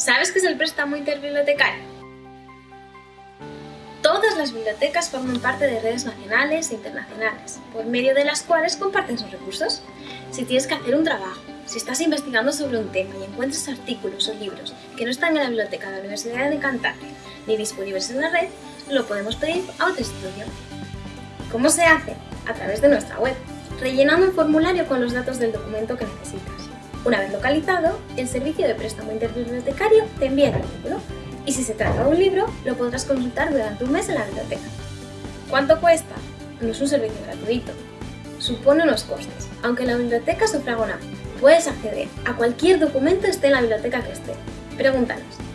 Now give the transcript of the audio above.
¿Sabes qué es el préstamo interbibliotecario? Todas las bibliotecas forman parte de redes nacionales e internacionales, por medio de las cuales comparten sus recursos. Si tienes que hacer un trabajo, si estás investigando sobre un tema y encuentras artículos o libros que no están en la biblioteca de la Universidad de Cantabria ni disponibles en la red, lo podemos pedir a otra institución. ¿Cómo se hace? A través de nuestra web, rellenando un formulario con los datos del documento que necesitas. Una vez localizado, el servicio de préstamo interbibliotecario te envía el artículo y si se trata de un libro, lo podrás consultar durante un mes en la biblioteca. ¿Cuánto cuesta? No es un servicio gratuito. Supone unos costes, aunque la biblioteca sufraga una. Puedes acceder a cualquier documento esté en la biblioteca que esté. Pregúntanos.